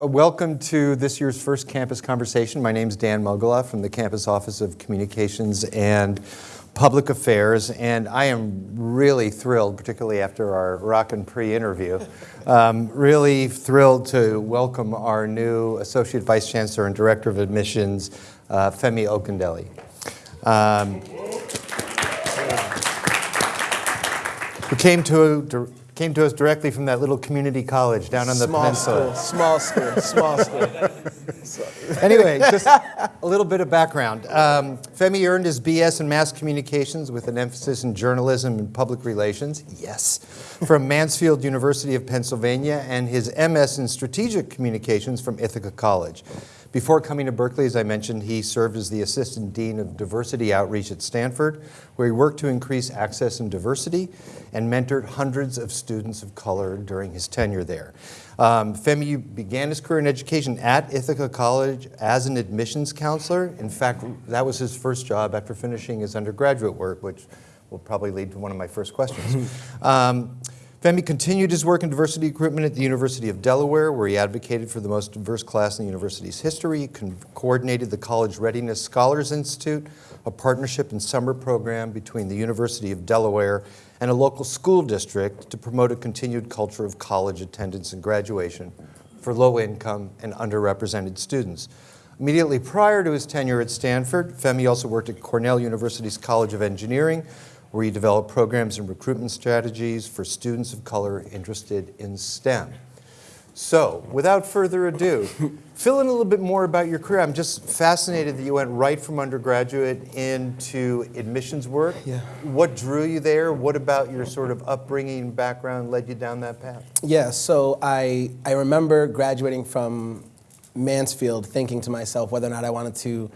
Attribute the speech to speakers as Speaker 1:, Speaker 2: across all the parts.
Speaker 1: Welcome to this year's first campus conversation. My name is Dan Mogulof from the Campus Office of Communications and Public Affairs, and I am really thrilled, particularly after our rockin' pre-interview, um, really thrilled to welcome our new Associate Vice Chancellor and Director of Admissions, uh, Femi Ogundele. Um, who came to Came to us directly from that little community college down on the
Speaker 2: small
Speaker 1: peninsula.
Speaker 2: School, small school, small school.
Speaker 1: anyway, just a little bit of background. Um, Femi earned his BS in Mass Communications with an emphasis in journalism and public relations, yes, from Mansfield University of Pennsylvania, and his MS in Strategic Communications from Ithaca College. Before coming to Berkeley, as I mentioned, he served as the Assistant Dean of Diversity Outreach at Stanford, where he worked to increase access and diversity and mentored hundreds of students of color during his tenure there. Um, Femi began his career in education at Ithaca College as an admissions counselor. In fact, that was his first job after finishing his undergraduate work, which will probably lead to one of my first questions. um, Femi continued his work in diversity recruitment at the University of Delaware, where he advocated for the most diverse class in the university's history, coordinated the College Readiness Scholars Institute, a partnership and summer program between the University of Delaware and a local school district to promote a continued culture of college attendance and graduation for low-income and underrepresented students. Immediately prior to his tenure at Stanford, Femi also worked at Cornell University's College of Engineering, where he developed programs and recruitment strategies for students of color interested in STEM. So, without further ado, fill in a little bit more about your career. I'm just fascinated that you went right from undergraduate into admissions work.
Speaker 2: Yeah.
Speaker 1: What drew you there? What about your sort of upbringing background led you down that path?
Speaker 2: Yeah, so I, I remember graduating from Mansfield thinking to myself whether or not I wanted to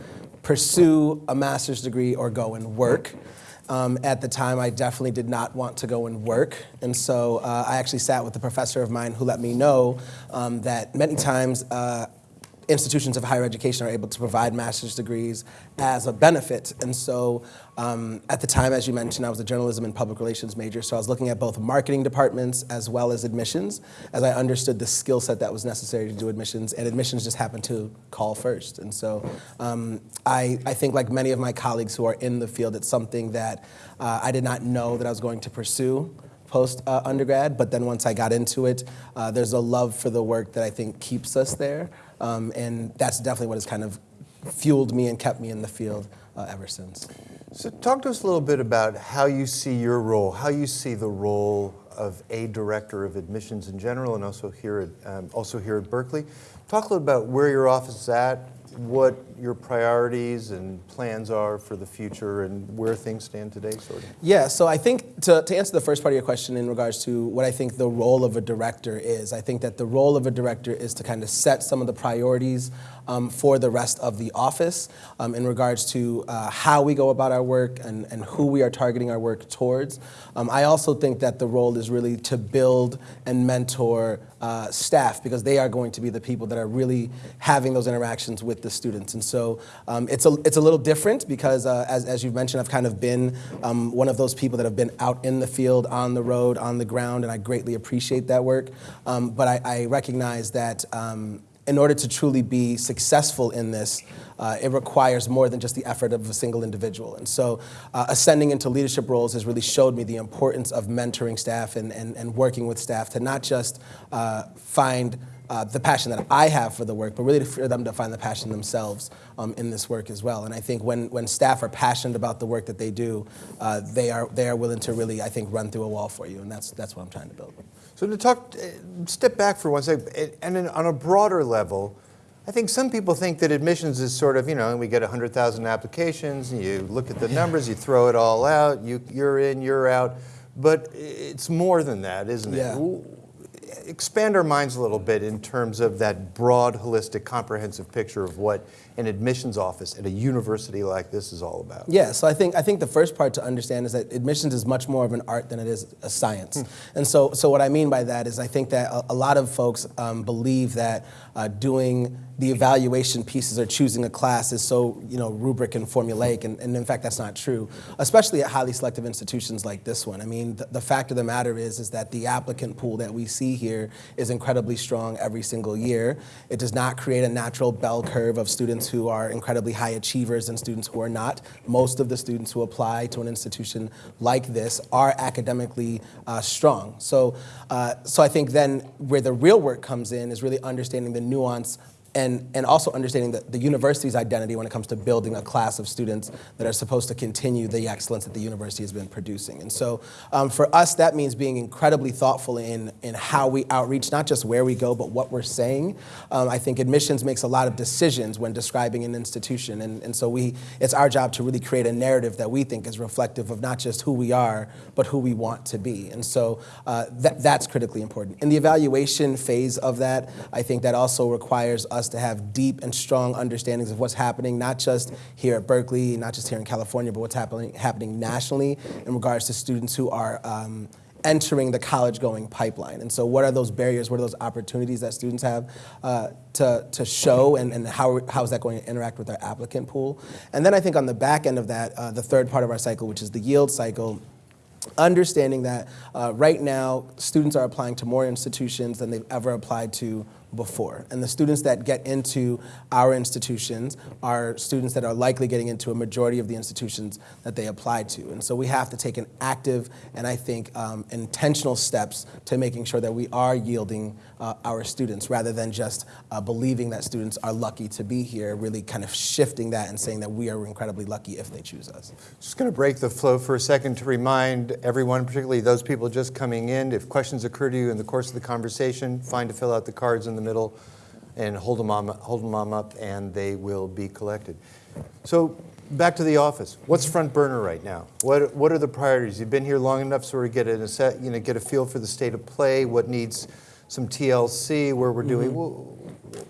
Speaker 2: pursue a master's degree or go and work. Um, at the time, I definitely did not want to go and work. And so uh, I actually sat with a professor of mine who let me know um, that many times uh, institutions of higher education are able to provide master's degrees as a benefit. And so um, at the time, as you mentioned, I was a journalism and public relations major, so I was looking at both marketing departments as well as admissions, as I understood the skill set that was necessary to do admissions, and admissions just happened to call first. And so um, I, I think like many of my colleagues who are in the field, it's something that uh, I did not know that I was going to pursue post uh, undergrad, but then once I got into it, uh, there's a love for the work that I think keeps us there. Um, and that's definitely what has kind of fueled me and kept me in the field uh, ever since.
Speaker 1: So talk to us a little bit about how you see your role, how you see the role of a director of admissions in general and also here at, um, also here at Berkeley. Talk a little about where your office is at, what your priorities and plans are for the future and where things stand today, sort of?
Speaker 2: Yeah, so I think to, to answer the first part of your question in regards to what I think the role of a director is, I think that the role of a director is to kind of set some of the priorities um, for the rest of the office um, in regards to uh, how we go about our work and, and who we are targeting our work towards. Um, I also think that the role is really to build and mentor uh, staff because they are going to be the people that are really having those interactions with the students. And so um, it's, a, it's a little different because uh, as, as you've mentioned, I've kind of been um, one of those people that have been out in the field, on the road, on the ground, and I greatly appreciate that work. Um, but I, I recognize that in order to truly be successful in this, uh, it requires more than just the effort of a single individual. And so uh, ascending into leadership roles has really showed me the importance of mentoring staff and, and, and working with staff to not just uh, find uh, the passion that I have for the work, but really for them to find the passion themselves um, in this work as well. And I think when, when staff are passionate about the work that they do, uh, they, are, they are willing to really, I think, run through a wall for you, and that's, that's what I'm trying to build.
Speaker 1: So to talk, uh, step back for one second, and on a broader level, I think some people think that admissions is sort of, you know, we get 100,000 applications, and you look at the numbers, you throw it all out, you, you're in, you're out. But it's more than that, isn't it?
Speaker 2: Yeah
Speaker 1: expand our minds a little bit in terms of that broad, holistic, comprehensive picture of what an admissions office at a university like this is all about?
Speaker 2: Yeah, so I think I think the first part to understand is that admissions is much more of an art than it is a science. Hmm. And so, so what I mean by that is I think that a, a lot of folks um, believe that uh, doing the evaluation pieces or choosing a class is so you know rubric and formulaic, and, and in fact that's not true, especially at highly selective institutions like this one. I mean, the, the fact of the matter is is that the applicant pool that we see here is incredibly strong every single year. It does not create a natural bell curve of students who are incredibly high achievers and students who are not. Most of the students who apply to an institution like this are academically uh, strong. So, uh, so I think then where the real work comes in is really understanding the nuance and, and also understanding the, the university's identity when it comes to building a class of students that are supposed to continue the excellence that the university has been producing. And so um, for us, that means being incredibly thoughtful in, in how we outreach, not just where we go, but what we're saying. Um, I think admissions makes a lot of decisions when describing an institution. And, and so we, it's our job to really create a narrative that we think is reflective of not just who we are, but who we want to be. And so uh, that, that's critically important. In the evaluation phase of that, I think that also requires us to have deep and strong understandings of what's happening, not just here at Berkeley, not just here in California, but what's happening, happening nationally in regards to students who are um, entering the college going pipeline. And so, what are those barriers? What are those opportunities that students have uh, to, to show, and, and how, how is that going to interact with our applicant pool? And then I think on the back end of that, uh, the third part of our cycle, which is the yield cycle, understanding that uh, right now students are applying to more institutions than they've ever applied to before. And the students that get into our institutions are students that are likely getting into a majority of the institutions that they apply to. And so we have to take an active and I think um, intentional steps to making sure that we are yielding uh, our students rather than just uh, believing that students are lucky to be here, really kind of shifting that and saying that we are incredibly lucky if they choose us.
Speaker 1: Just going to break the flow for a second to remind everyone, particularly those people just coming in, if questions occur to you in the course of the conversation, fine to fill out the cards in the middle and hold them, on, hold them on up and they will be collected. So back to the office. What's front burner right now? What, what are the priorities? You've been here long enough sort of get a, set, you know, get a feel for the state of play, what needs some TLC, where we're doing, mm-hmm.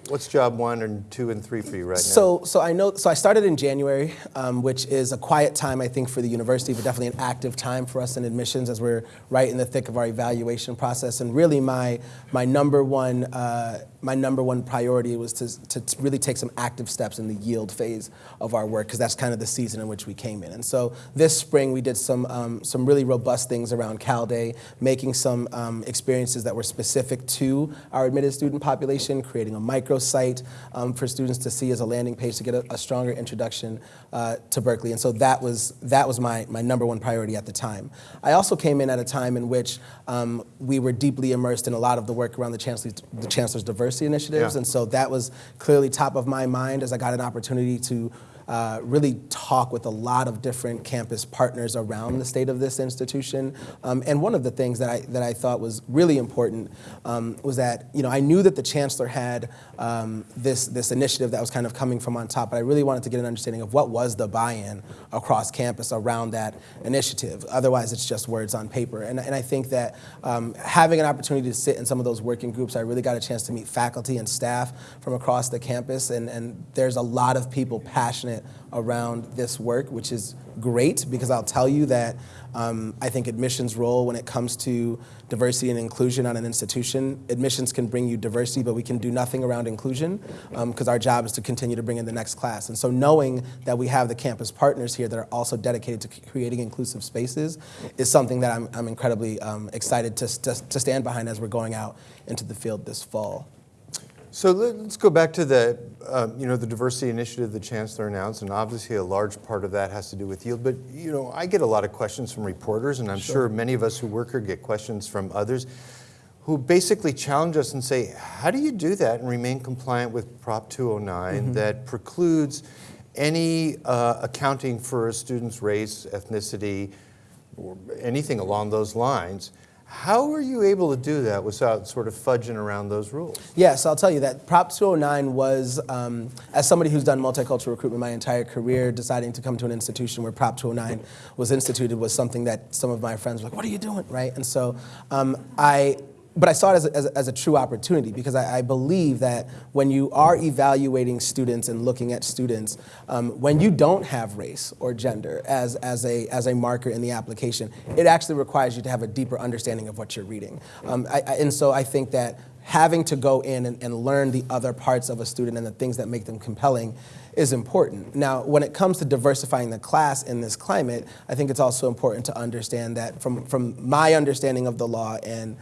Speaker 1: What's job one and two and three for you right now?
Speaker 2: So, so I know. So I started in January, um, which is a quiet time, I think, for the university, but definitely an active time for us in admissions as we're right in the thick of our evaluation process. And really, my my number one uh, my number one priority was to, to really take some active steps in the yield phase of our work because that's kind of the season in which we came in. And so this spring we did some um, some really robust things around Cal Day, making some um, experiences that were specific to our admitted student population, creating a microsite um, for students to see as a landing page to get a, a stronger introduction uh, to Berkeley. And so that was that was my my number one priority at the time. I also came in at a time in which um, we were deeply immersed in a lot of the work around the chancellor's, the chancellor's diversity initiatives,
Speaker 1: Yeah.
Speaker 2: and so that was clearly top of my mind as I got an opportunity to uh, really talk with a lot of different campus partners around the state of this institution. Um, and one of the things that I that I thought was really important um, was that you know I knew that the chancellor had um, this this initiative that was kind of coming from on top, but I really wanted to get an understanding of what was the buy-in across campus around that initiative. Otherwise, it's just words on paper. And, and I think that um, having an opportunity to sit in some of those working groups, I really got a chance to meet faculty and staff from across the campus, and, and there's a lot of people passionate around this work, which is great because I'll tell you that um, I think admissions role when it comes to diversity and inclusion on an institution, admissions can bring you diversity, but we can do nothing around inclusion because our job is to continue to bring in the next class. And so knowing that we have the campus partners here that are also dedicated to creating inclusive spaces is something that I'm, I'm incredibly um, excited to, to, to stand behind as we're going out into the field this fall.
Speaker 1: So let- let's go back to the, um, you know, the diversity initiative the chancellor announced, and obviously a large part of that has to do with yield. But you know, I get a lot of questions from reporters, and I'm sure many of us who work here get questions from others, who basically challenge us and say, "How do you do that and remain compliant with Prop 209 that precludes any uh, accounting for a student's race, ethnicity, or anything along those lines?" How were you able to do that without sort of fudging around those rules?
Speaker 2: Yes, I'll tell you that Prop 209 was, um, as somebody who's done multicultural recruitment my entire career, deciding to come to an institution where Prop 209 was instituted was something that some of my friends were like, what are you doing, right? And so um, I, but I saw it as a, as a, as a true opportunity because I, I believe that when you are evaluating students and looking at students, um, when you don't have race or gender as, as, a, as a marker in the application, it actually requires you to have a deeper understanding of what you're reading. Um, I, I, and so I think that having to go in and, and learn the other parts of a student and the things that make them compelling is important. Now, when it comes to diversifying the class in this climate, I think it's also important to understand that from, from my understanding of the law and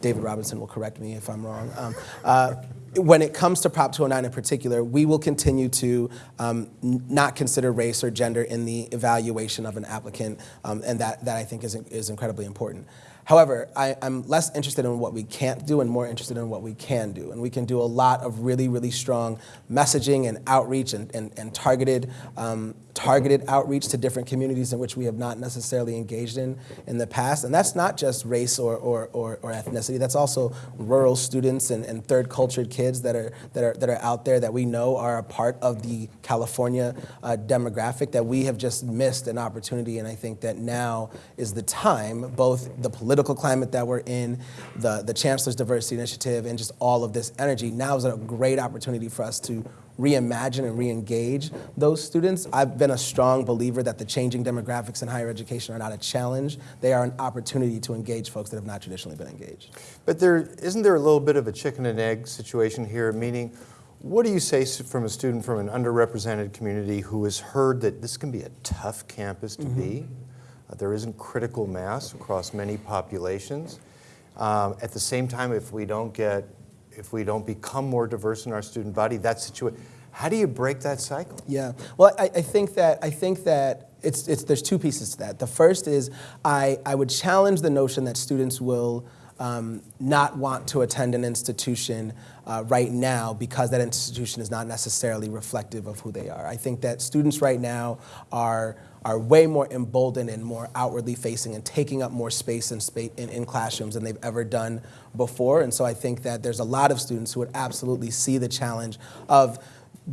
Speaker 2: David Robinson will correct me if I'm wrong. Um, uh, when it comes to Prop 209 in particular, we will continue to um, not consider race or gender in the evaluation of an applicant, um, and that, that I think is, is incredibly important. However, I, I'm less interested in what we can't do and more interested in what we can do. And we can do a lot of really, really strong messaging and outreach and, and, and targeted, um, targeted outreach to different communities in which we have not necessarily engaged in in the past. And that's not just race or, or, or, or ethnicity, that's also rural students and, and third cultured kids that are, that, are, that are out there that we know are a part of the California uh, demographic that we have just missed an opportunity. And I think that now is the time, both the political climate that we're in, the, the Chancellor's Diversity Initiative, and just all of this energy. Now is a great opportunity for us to reimagine and re-engage those students. I've been a strong believer that the changing demographics in higher education are not a challenge. They are an opportunity to engage folks that have not traditionally been engaged.
Speaker 1: But there, isn't there a little bit of a chicken and egg situation here? Meaning, what do you say from a student from an underrepresented community who has heard that this can be a tough campus to mm-hmm. be? Uh, there isn't critical mass across many populations. Um, at the same time, if we don't get, if we don't become more diverse in our student body, that situation, how do you break that cycle?
Speaker 2: Yeah. Well, I, I think that I think that it's, it's there's two pieces to that. The first is I, I would challenge the notion that students will um, not want to attend an institution uh, right now because that institution is not necessarily reflective of who they are. I think that students right now are are way more emboldened and more outwardly facing and taking up more space in, spa- in, in classrooms than they've ever done before. And so I think that there's a lot of students who would absolutely see the challenge of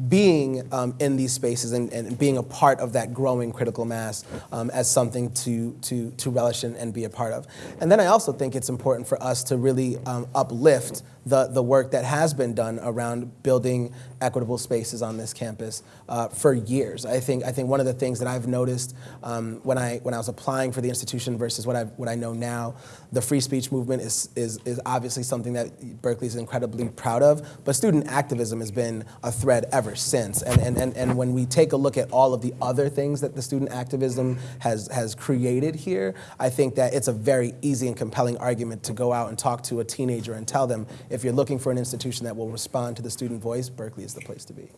Speaker 2: being um, in these spaces and, and being a part of that growing critical mass um, as something to, to, to relish and, and be a part of. And then I also think it's important for us to really um, uplift the, the work that has been done around building equitable spaces on this campus uh, for years. I think, I think one of the things that I've noticed um, when, I, when I was applying for the institution versus what I, what I know now, the free speech movement is, is, is obviously something that Berkeley is incredibly proud of, but student activism has been a thread ever since. And, and, and, and when we take a look at all of the other things that the student activism has, has created here, I think that it's a very easy and compelling argument to go out and talk to a teenager and tell them if you're looking for an institution that will respond to the student voice, Berkeley is the place to be.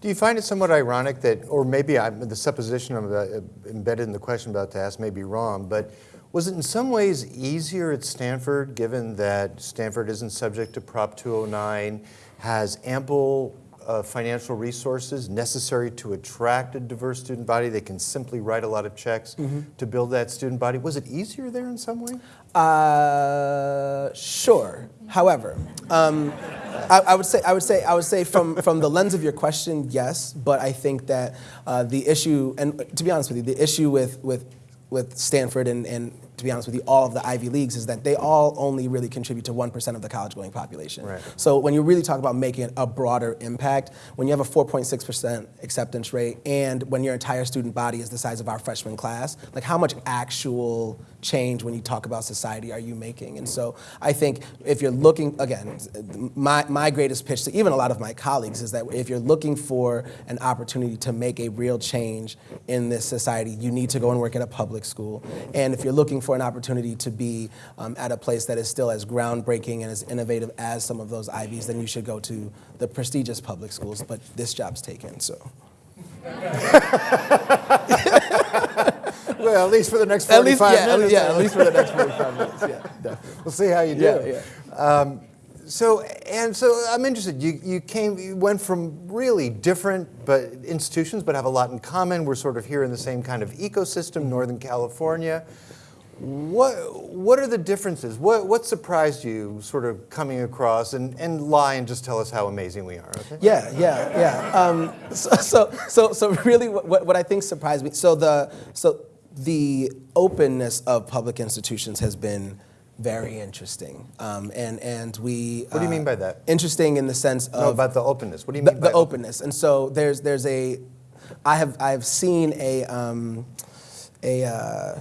Speaker 1: Do you find it somewhat ironic that, or maybe I'm, the supposition I'm uh, embedded in the question about to ask may be wrong, but was it in some ways easier at Stanford, given that Stanford isn't subject to Prop 209, has ample uh, financial resources necessary to attract a diverse student body? They can simply write a lot of checks to build that student body. Was it easier there in some way?
Speaker 2: Uh, sure. However, um, I, I would say I would say I would say from from the lens of your question, yes. But I think that uh, the issue, and to be honest with you, the issue with with with Stanford and, and to be honest with you, all of the Ivy Leagues is that they all only really contribute to 1% of the college going population.
Speaker 1: Right.
Speaker 2: So when you really talk about making a broader impact, when you have a 4.6% acceptance rate and when your entire student body is the size of our freshman class, like how much actual change when you talk about society are you making? And so I think if you're looking, again, my, my greatest pitch to even a lot of my colleagues is that if you're looking for an opportunity to make a real change in this society, you need to go and work at a public school. And if you're looking for an opportunity to be um, at a place that is still as groundbreaking and as innovative as some of those Ivies, then you should go to the prestigious public schools. But this job's taken, so.
Speaker 1: Well, at least for the next
Speaker 2: At least,
Speaker 1: 45
Speaker 2: yeah,
Speaker 1: minutes.
Speaker 2: yeah, at least for the next 45 minutes. Yeah, definitely.
Speaker 1: We'll see how you do.
Speaker 2: Yeah, yeah.
Speaker 1: Um, so and so, I'm interested. You you came, you went from really different but institutions, but have a lot in common. We're sort of here in the same kind of ecosystem, Northern California. What what are the differences? What what surprised you, sort of coming across? And and lie and just tell us how amazing we are. Okay.
Speaker 2: Yeah, yeah, yeah. Um, so, so, so, so really, what, what I think surprised me. So the so the openness of public institutions has been very interesting, um, and and we.
Speaker 1: What do you
Speaker 2: uh,
Speaker 1: mean by that?
Speaker 2: Interesting in the sense of
Speaker 1: No, about the openness. What do you
Speaker 2: the,
Speaker 1: mean
Speaker 2: the
Speaker 1: by The
Speaker 2: openness. And so there's there's a, I have I've seen a um, a. Uh,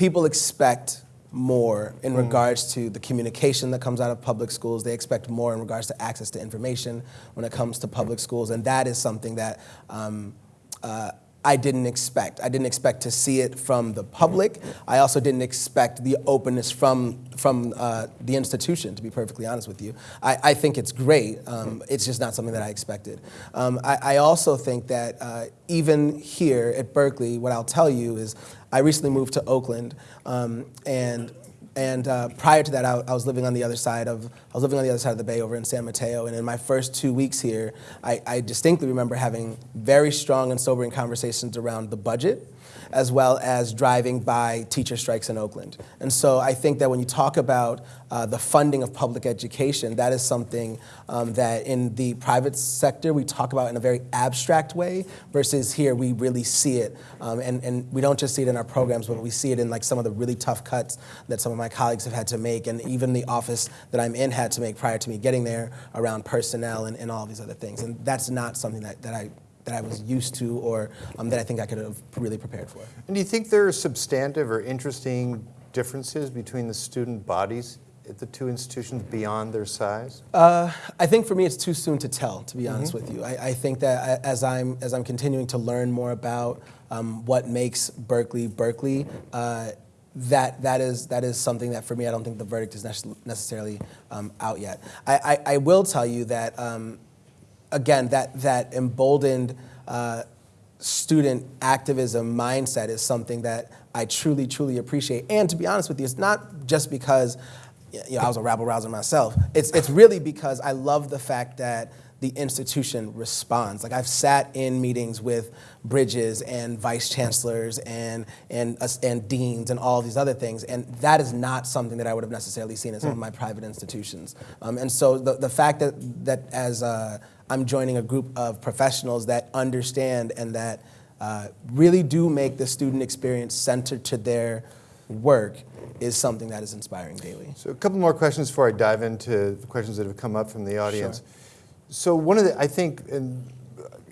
Speaker 2: people expect more in regards to the communication that comes out of public schools. They expect more in regards to access to information when it comes to public schools, and that is something that um, uh, I didn't expect. I didn't expect to see it from the public. I also didn't expect the openness from from uh, the institution. To be perfectly honest with you, I, I think it's great. Um, it's just not something that I expected. Um, I, I also think that uh, even here at Berkeley, what I'll tell you is, I recently moved to Oakland, um, and and uh, prior to that, I, I was living on the other side of I was living on the other side of the bay over in San Mateo. And in my first two weeks here, I, I distinctly remember having very strong and sobering conversations around the budget, as well as driving by teacher strikes in Oakland. And so I think that when you talk about uh, the funding of public education, that is something um, that in the private sector we talk about in a very abstract way, versus here we really see it. Um, and, and we don't just see it in our programs, but we see it in like some of the really tough cuts that some of my colleagues have had to make, and even the office that I'm in had to make prior to me getting there around personnel and, and all these other things. And that's not something that, that I that I was used to or um, that I think I could have really prepared for.
Speaker 1: And do you think there are substantive or interesting differences between the student bodies at the two institutions beyond their size?
Speaker 2: Uh, I think for me, it's too soon to tell. To be honest with you, I, I think that as I'm as I'm continuing to learn more about um, what makes Berkeley Berkeley. Uh, that that is that is something that for me I don't think the verdict is nece- necessarily um, out yet. I, I, I will tell you that um, again that that emboldened uh, student activism mindset is something that I truly truly appreciate. And to be honest with you, it's not just because you know, I was a rabble rouser myself. It's it's really because I love the fact that the institution responds. Like I've sat in meetings with bridges and vice chancellors and and uh, and deans and all these other things, and that is not something that I would have necessarily seen in some of my private institutions. Um, and so the the fact that that as uh, I'm joining a group of professionals that understand and that uh, really do make the student experience centered to their work is something that is inspiring daily.
Speaker 1: So a couple more questions before I dive into the questions that have come up from the audience. Sure. So one of the, I think, and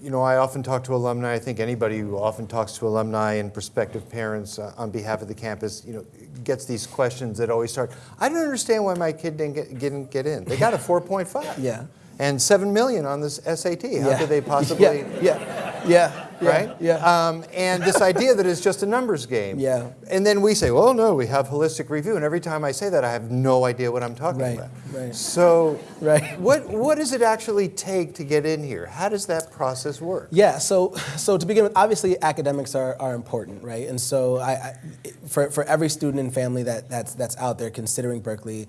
Speaker 1: you know, I often talk to alumni. I think anybody who often talks to alumni and prospective parents uh, on behalf of the campus, you know, gets these questions that always start. I don't understand why my kid didn't get, didn't get in. They got a 4.5.
Speaker 2: Yeah.
Speaker 1: And seven million on this SAT. How
Speaker 2: Yeah.
Speaker 1: could they possibly?
Speaker 2: Yeah, yeah, yeah,
Speaker 1: right?
Speaker 2: Yeah.
Speaker 1: Um, and this idea that it's just a numbers game.
Speaker 2: Yeah.
Speaker 1: And then we say, well, no, we have holistic review. And every time I say that, I have no idea what I'm talking
Speaker 2: Right,
Speaker 1: about.
Speaker 2: right.
Speaker 1: So,
Speaker 2: Right.
Speaker 1: what what does it actually take to get in here? How does that process work?
Speaker 2: Yeah, so so to begin with, obviously academics are, are important, right? And so I, I for, for every student and family that, that's that's out there considering Berkeley,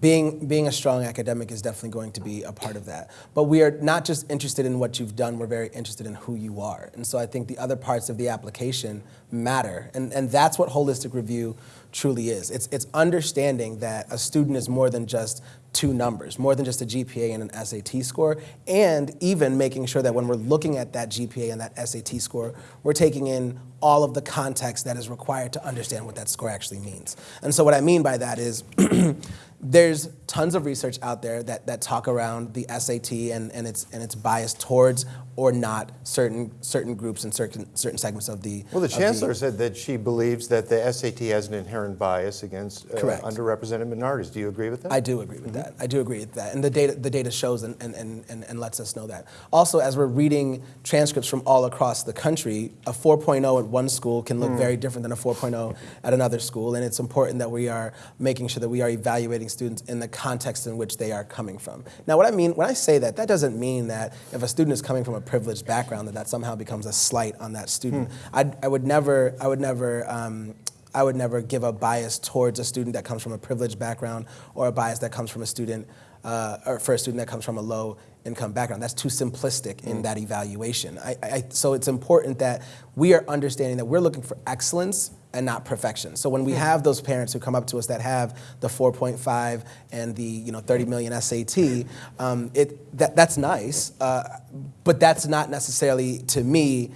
Speaker 2: being being a strong academic is definitely going to be a part of that. But we are not just interested in what you've done, we're very interested in who you are. And so I think the other parts of the application matter. And and that's what holistic review truly is. It's it's understanding that a student is more than just two numbers, more than just a GPA and an SAT score, and even making sure that when we're looking at that GPA and that SAT score, we're taking in all of the context that is required to understand what that score actually means. And so what I mean by that is there's tons of research out there that, that talk around the SAT and, and its and its bias towards or not certain certain groups and certain certain segments of the
Speaker 1: Well, the chancellor said that she believes that the SAT has an inherent bias against uh, underrepresented minorities. Do you agree with that?
Speaker 2: I do agree with that. I do agree with that. And the data, the data shows and, and, and, and and lets us know that. Also, as we're reading transcripts from all across the country, a 4.0 at one school can look very different than a 4.0 at another school. And it's important that we are making sure that we are evaluating students in the context in which they are coming from. Now, what I mean, when I say that, that doesn't mean that if a student is coming from a privileged background, that that somehow becomes a slight on that student. I, I would never, I would never, um, I would never give a bias towards a student that comes from a privileged background or a bias that comes from a student, uh, or for a student that comes from a low income background. That's too simplistic in that evaluation. I, I, so it's important that we are understanding that we're looking for excellence and not perfection. So when we have those parents who come up to us that have the 4.5 and the you know 30 million SAT, um, it that, that's nice, uh, but that's not necessarily to me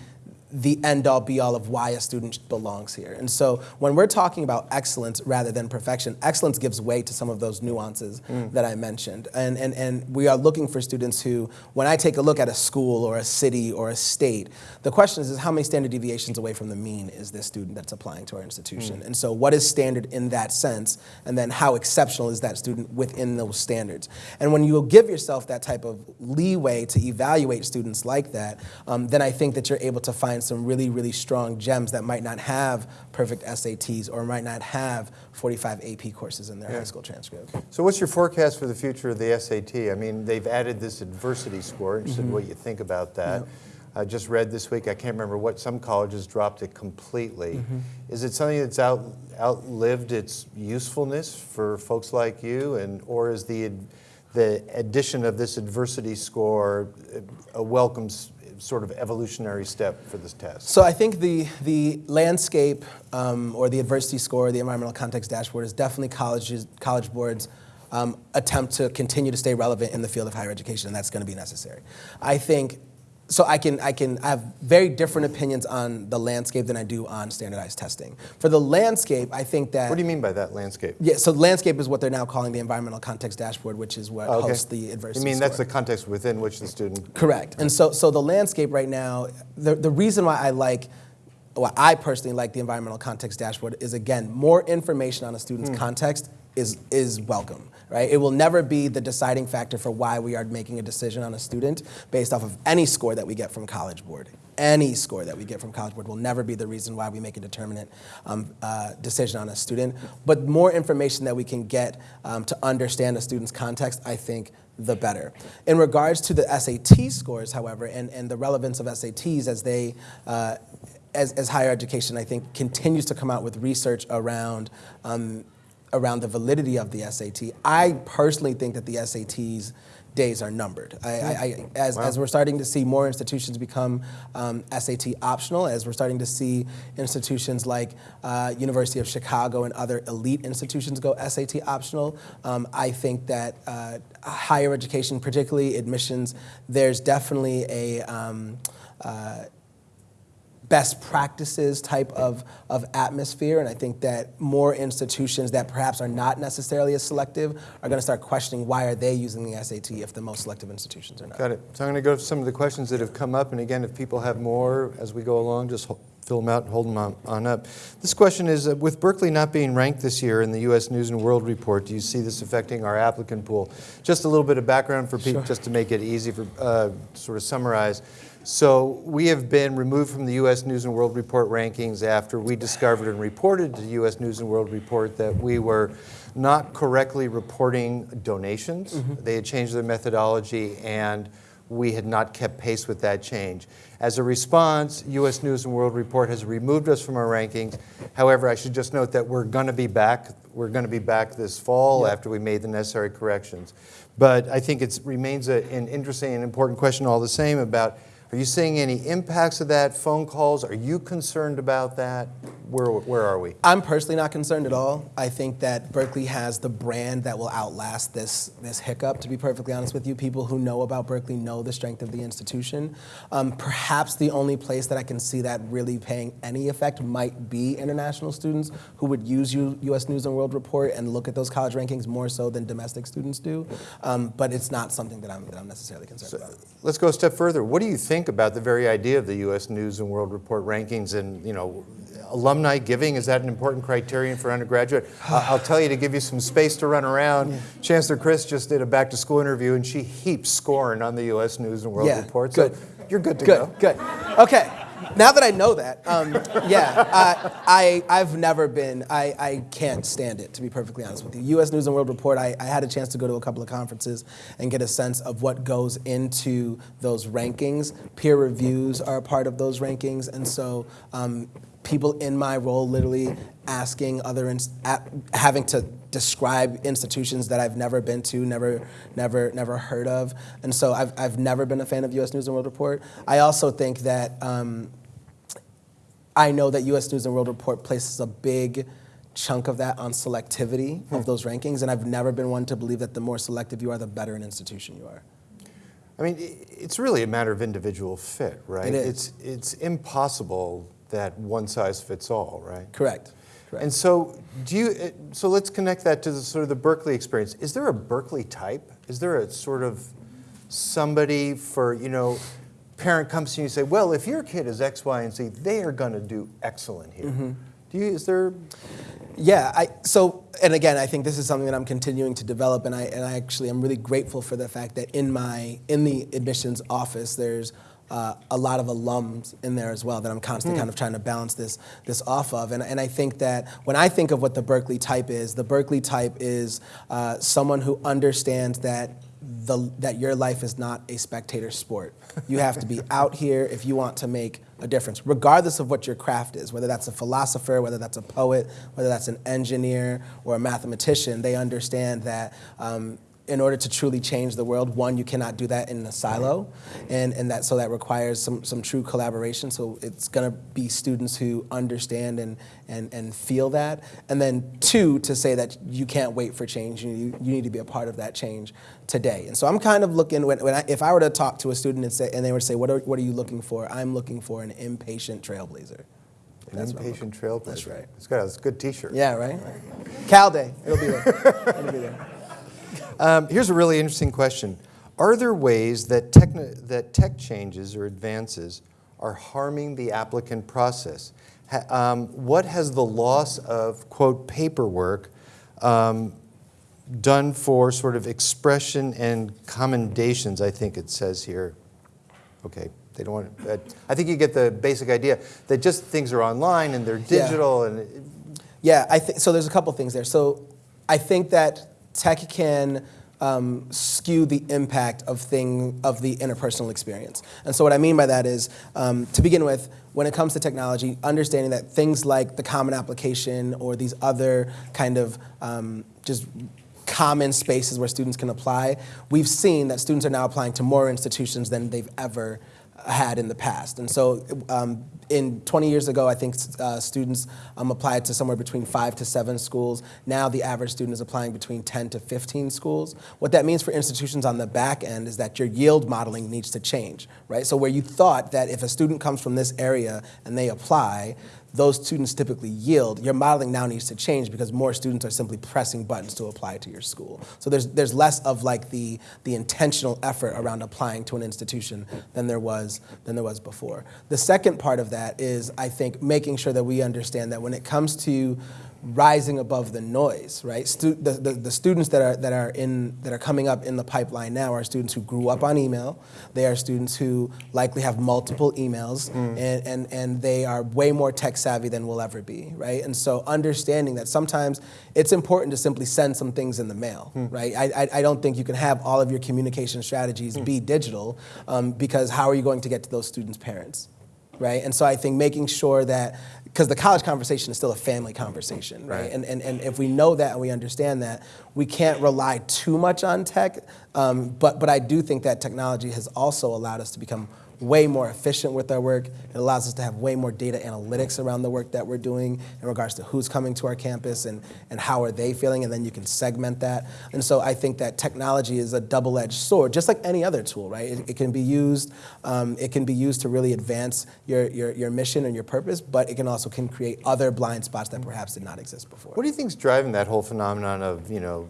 Speaker 2: the end all be all of why a student belongs here. And so when we're talking about excellence rather than perfection, excellence gives way to some of those nuances that I mentioned. And, and, and we are looking for students who, when I take a look at a school or a city or a state, the question is, is how many standard deviations away from the mean is this student that's applying to our institution? And so what is standard in that sense? And then how exceptional is that student within those standards? And when you will give yourself that type of leeway to evaluate students like that, um, then I think that you're able to find find some really, really strong gems that might not have perfect SATs or might not have 45 AP courses in their high school transcript.
Speaker 1: So what's your forecast for the future of the SAT? I mean, they've added this adversity score. Interested
Speaker 2: Mm-hmm.
Speaker 1: in what you think about that. I just read this week, I can't remember what, some colleges dropped it completely.
Speaker 2: Mm-hmm.
Speaker 1: Is it something that's out, outlived its usefulness for folks like you? And, or is the, the addition of this adversity score a welcome sort of evolutionary step for this test?
Speaker 2: So I think the, the landscape um, or the adversity score, the environmental context dashboard is definitely colleges, college boards um, attempt to continue to stay relevant in the field of higher education, and that's going to be necessary. I think, so I can, I can I have very different opinions on the landscape than I do on standardized testing. For the landscape, I think that.
Speaker 1: What do you mean by that landscape?
Speaker 2: Yeah, so landscape is what they're now calling the environmental context dashboard, which is what
Speaker 1: Oh, Okay.
Speaker 2: hosts the adversity
Speaker 1: You mean that's the context within which the student
Speaker 2: Correct. And so, so the landscape right now, the, the reason why I like, why I personally like the environmental context dashboard is again, more information on a student's hmm. context is, is welcome, right? It will never be the deciding factor for why we are making a decision on a student based off of any score that we get from College Board. Any score that we get from College Board will never be the reason why we make a determinate um, uh, decision on a student. But more information that we can get um, to understand a student's context, I think the better. In regards to the SAT scores, however, and, and the relevance of SATs as they, uh, as, as higher education, I think, continues to come out with research around, um, around the validity of the SAT, I personally think that the SATs days are numbered. I, I, I, as, as we're starting to see more institutions become um, SAT optional, as we're starting to see institutions like uh, University of Chicago and other elite institutions go SAT optional, um, I think that uh, higher education, particularly admissions, there's definitely a um, uh, best practices type of, of atmosphere. And I think that more institutions that perhaps are not necessarily as selective are going to start questioning why are they using the SAT if the most selective institutions are not.
Speaker 1: Got it. So I'm going to go to some of the questions that have come up, and again, if people have more as we go along, just fill them out and hold them on, on up. This question is, uh, with Berkeley not being ranked this year in the U.S. News and World Report, do you see this affecting our applicant pool? Just a little bit of background for people, just to make it easy for, uh, sort of summarize. So we have been removed from the U.S. News and World Report rankings after we discovered and reported to the U.S. News and World Report that we were not correctly reporting donations. Mm-hmm. They had changed their methodology, and we had not kept pace with that change. As a response, U.S. News and World Report has removed us from our rankings. However, I should just note that we're going to be back. We're going to be back this fall after we made the necessary corrections. But I think it remains a, an interesting and important question all the same about are you seeing any impacts of that? Phone calls? Are you concerned about that? Where, where are we?
Speaker 2: I'm personally not concerned at all. I think that Berkeley has the brand that will outlast this, this hiccup, to be perfectly honest with you. People who know about Berkeley know the strength of the institution. Um, perhaps the only place that I can see that really paying any effect might be international students who would use U- US News and World Report and look at those college rankings more so than domestic students do. Um, but it's not something that I'm, that I'm necessarily concerned about.
Speaker 1: Let's go a step further. What do you think about the very idea of the U.S. News and World Report rankings and, you know, alumni giving? Is that an important criterion for undergraduate? I'll tell you to give you some space to run around. Chancellor Christ just did a back to school interview and she heaps scorn on the U.S. News and World
Speaker 2: Yeah,
Speaker 1: Report.
Speaker 2: good.
Speaker 1: You're good to
Speaker 2: good,
Speaker 1: go.
Speaker 2: Good. Okay. Now that I know that, um, yeah, uh, I, I've never been, I, I can't stand it, to be perfectly honest with you. U.S. News and World Report, I, I had a chance to go to a couple of conferences and get a sense of what goes into those rankings. Peer reviews are a part of those rankings, and so um, people in my role literally asking other, having to describe institutions that I've never been to, never, never, never heard of, and so I've, I've never been a fan of U.S. News and World Report. I also think that um, I know that U.S. News and World Report places a big chunk of that on selectivity of those rankings, and I've never been one to believe that the more selective you are, the better an institution you are.
Speaker 1: I mean, it's really a matter of individual fit, right?
Speaker 2: It is.
Speaker 1: It's, it's impossible that one size fits all, right?
Speaker 2: Correct. Correct.
Speaker 1: And so, do you? So let's connect that to the sort of the Berkeley experience. Is there a Berkeley type? Is there a sort of somebody for you know? Parent comes to you and say, "Well, if your kid is X, Y, and Z, they are going to do excellent here."
Speaker 2: Mm-hmm.
Speaker 1: Do you? Is there?
Speaker 2: Yeah, I, so, and again, I think this is something that I'm continuing to develop, and I, and I actually am really grateful for the fact that in my, in the admissions office, there's uh, a lot of alums in there as well that I'm constantly kind of trying to balance this this off of. And, and I think that when I think of what the Berkeley type is, the Berkeley type is uh, someone who understands that the, that your life is not a spectator sport. You have to be out here if you want to make a difference, regardless of what your craft is, whether that's a philosopher, whether that's a poet, whether that's an engineer or a mathematician, they understand that um, in order to truly change the world, one, you cannot do that in a silo, and, and that so that requires some, some true collaboration. So it's gonna be students who understand and, and, and feel that. And then two, to say that you can't wait for change, you, you need to be a part of that change today. And so I'm kind of looking, when, when I, if I were to talk to a student and, say, and they were to say, what are, what are you looking for? I'm looking for an impatient trailblazer.
Speaker 1: An
Speaker 2: That's
Speaker 1: impatient trailblazer.
Speaker 2: That's right.
Speaker 1: It's got a good T-shirt.
Speaker 2: Yeah, right? Cal Day, it'll be there. It'll be there.
Speaker 1: Um, here's a really interesting question. Are there ways that, techni- that tech changes or advances are harming the applicant process? Ha- um, what has the loss of, quote, paperwork um, done for sort of expression and commendations, I think it says here? Okay, they don't want to, I think you get the basic idea that just things are online and they're
Speaker 2: Yeah.
Speaker 1: digital and it-
Speaker 2: Yeah, I think so. There's a couple things there. So I think that tech can um, skew the impact of thing of the interpersonal experience. And so what I mean by that is, um, to begin with, when it comes to technology, understanding that things like the common application or these other kind of um, just common spaces where students can apply, we've seen that students are now applying to more institutions than they've ever had in the past. And so um, in 20 years ago, I think uh, students um, applied to somewhere between five to seven schools. Now the average student is applying between 10 to 15 schools. What that means for institutions on the back end is that your yield modeling needs to change, right? So where you thought that if a student comes from this area and they apply, those students typically yield. Your modeling now needs to change because more students are simply pressing buttons to apply to your school. So there's there's less of like the the intentional effort around applying to an institution than there was than there was before. The second part of that is I think making sure that we understand that when it comes to rising above the noise, right? Stu- the, the, the students that are that are in that are coming up in the pipeline now are students who grew up on email. They are students who likely have multiple emails, mm. and, and and they are way more tech savvy than we'll ever be, right? And so understanding that sometimes it's important to simply send some things in the mail, hmm. right? I, I I don't think you can have all of your communication strategies hmm. be digital, um, because how are you going to get to those students' parents? right? And so I think making sure that, because the college conversation is still a family conversation, right?
Speaker 1: Right.
Speaker 2: And, and, and if we know that and we understand that, we can't rely too much on tech. Um, but, but I do think that technology has also allowed us to become way more efficient with our work. It allows us to have way more data analytics around the work that we're doing in regards to who's coming to our campus and, and how are they feeling, and then you can segment that. And so I think that technology is a double-edged sword, just like any other tool, right? It, it can be used, um, it can be used to really advance your, your, your mission and your purpose, but it can also can create other blind spots that perhaps did not exist before.
Speaker 1: What do you think is driving that whole phenomenon of, you know,